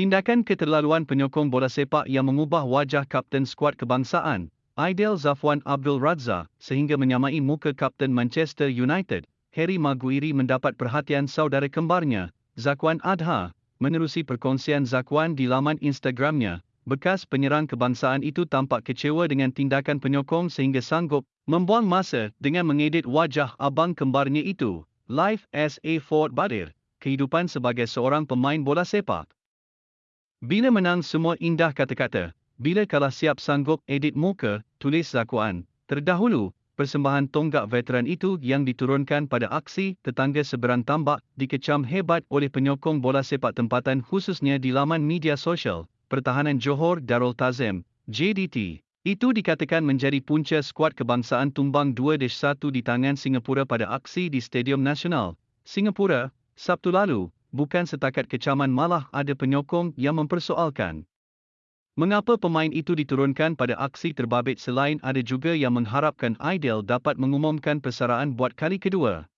Tindakan keterlaluan penyokong bola sepak yang mengubah wajah kapten skuad kebangsaan, Aidil Zafwan Abdul Razak, sehingga menyamai muka kapten Manchester United, Harry Maguire mendapat perhatian saudara kembarnya, Zakwan Adha, menerusi perkongsian Zakwan di laman Instagramnya. Bekas penyerang kebangsaan itu tampak kecewa dengan tindakan penyokong sehingga sanggup membuang masa dengan mengedit wajah abang kembarnya itu. Life as a Ford Badir, kehidupan sebagai seorang pemain bola sepak. Bila menang semua indah kata-kata, bila kalah siap sanggup edit muka, tulis Zakuan. Terdahulu, persembahan tonggak veteran itu yang diturunkan pada aksi tetangga seberang tambak dikecam hebat oleh penyokong bola sepak tempatan khususnya di laman media sosial, Pertahanan Johor Darul Tazim, JDT. Itu dikatakan menjadi punca skuad kebangsaan tumbang 2-1 di tangan Singapura pada aksi di Stadium Nasional, Singapura, Sabtu lalu, bukan setakat kecaman malah ada penyokong yang mempersoalkan. Mengapa pemain itu diturunkan pada aksi terbabit selain ada juga yang mengharapkan Aidil dapat mengumumkan persaraan buat kali kedua?